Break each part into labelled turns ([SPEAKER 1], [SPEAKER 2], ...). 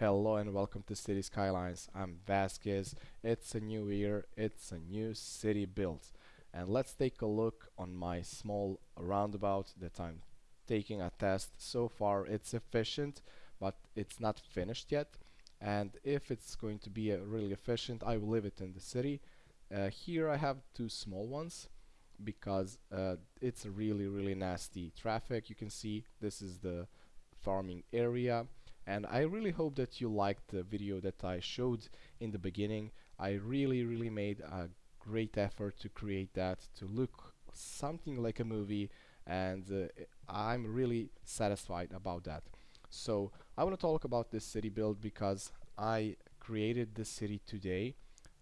[SPEAKER 1] Hello and welcome to City Skylines. I'm Vasquez. It's a new year, it's a new city built. And let's take a look on my small roundabout that I'm taking a test. So far it's efficient, but it's not finished yet. And if it's going to be uh, really efficient, I will leave it in the city. Uh, here I have two small ones because uh, it's really really nasty traffic. You can see this is the farming area and I really hope that you liked the video that I showed in the beginning. I really really made a great effort to create that to look something like a movie and uh, I'm really satisfied about that. So I want to talk about this city build because I created this city today.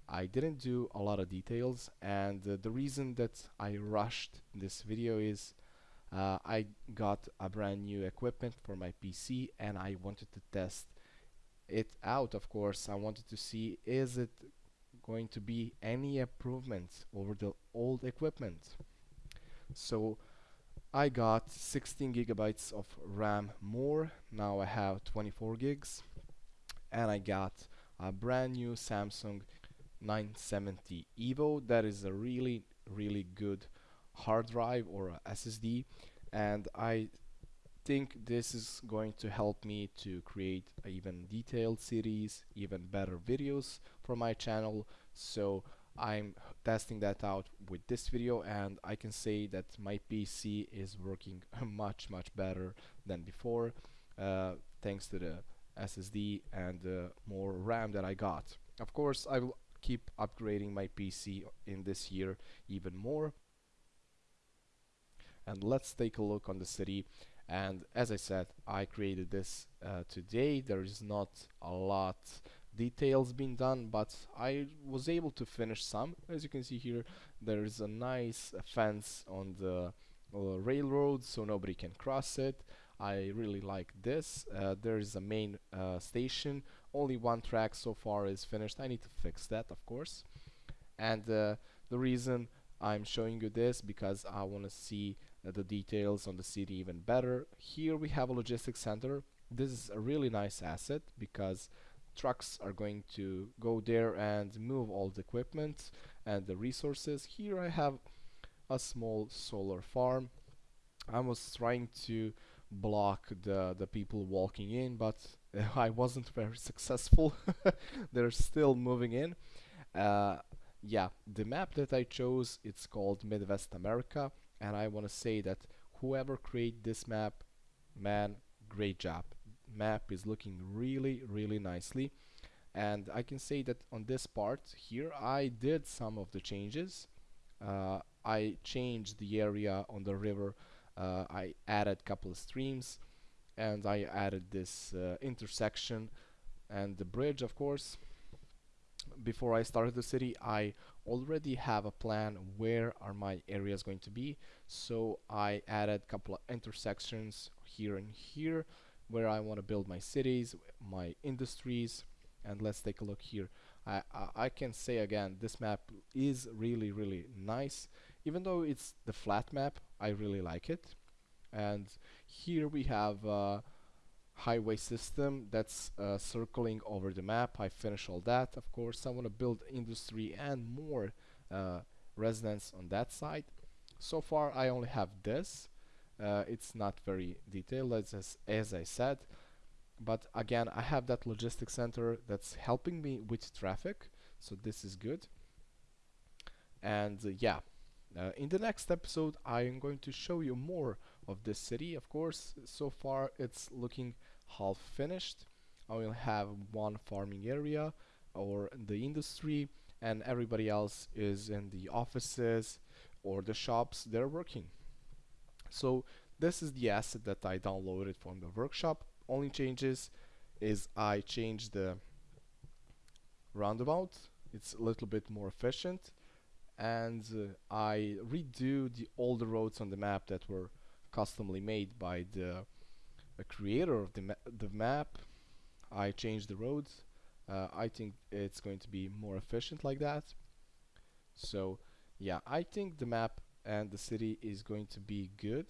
[SPEAKER 1] I didn't do a lot of details and uh, the reason that I rushed this video is uh, I got a brand new equipment for my PC and I wanted to test it out of course. I wanted to see is it going to be any improvement over the old equipment? So I got 16 gigabytes of RAM more. Now I have 24 gigs. And I got a brand new Samsung 970 EVO. That is a really really good hard drive or a SSD and I think this is going to help me to create even detailed series even better videos for my channel. So I'm testing that out with this video and I can say that my PC is working much much better than before uh, thanks to the SSD and uh, more RAM that I got. Of course I will keep upgrading my PC in this year even more and let's take a look on the city. And as I said I created this uh, today. There is not a lot details being done but I was able to finish some. As you can see here there is a nice fence on the uh, railroad so nobody can cross it. I really like this. Uh, there is a main uh, station. Only one track so far is finished. I need to fix that of course. And uh, the reason I'm showing you this because I want to see the details on the city even better. Here we have a logistics center. This is a really nice asset because trucks are going to go there and move all the equipment and the resources. Here I have a small solar farm. I was trying to block the, the people walking in but I wasn't very successful. They're still moving in. Uh, yeah, the map that I chose, it's called Midwest America and I want to say that whoever create this map man great job. Map is looking really really nicely. And I can say that on this part here I did some of the changes. Uh, I changed the area on the river. Uh, I added couple of streams and I added this uh, intersection. And the bridge of course before I started the city I already have a plan where are my areas going to be. So I added a couple of intersections here and here where I want to build my cities my industries and let's take a look here. I, I, I can say again this map is really really nice. Even though it's the flat map I really like it. And here we have uh, highway system that's uh, circling over the map. I finish all that of course. I want to build industry and more uh, residents on that side. So far I only have this. Uh, it's not very detailed as, as I said. But again I have that logistics center that's helping me with traffic so this is good. And uh, yeah uh, in the next episode I am going to show you more of this city. Of course so far it's looking half finished. I will have one farming area or the industry and everybody else is in the offices or the shops they're working. So this is the asset that I downloaded from the workshop. Only changes is I changed the roundabout. It's a little bit more efficient and uh, I redo all the roads on the map that were customly made by the, the creator of the, ma the map. I changed the roads. Uh, I think it's going to be more efficient like that. So yeah I think the map and the city is going to be good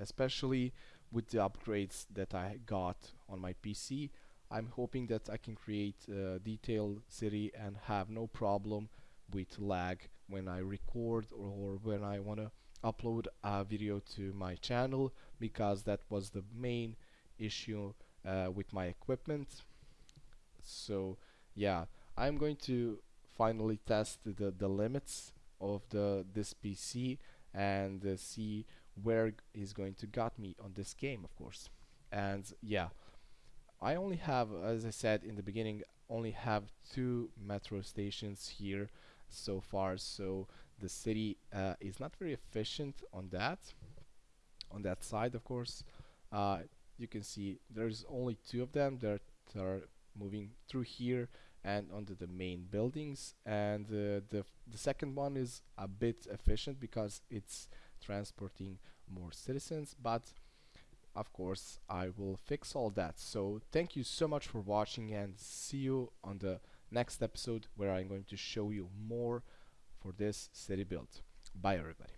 [SPEAKER 1] especially with the upgrades that I got on my PC I'm hoping that I can create a detailed city and have no problem with lag when I record or when I want to upload a video to my channel because that was the main issue uh, with my equipment. So yeah I'm going to finally test the, the limits of the this PC and uh, see where he's going to get me on this game of course. And yeah I only have as I said in the beginning only have two metro stations here so far so the city uh, is not very efficient on that on that side of course. Uh, you can see there's only two of them that are moving through here and onto the main buildings. And uh, the, the second one is a bit efficient because it's transporting more citizens. But of course I will fix all that. So thank you so much for watching and see you on the next episode where I'm going to show you more for this city build bye everybody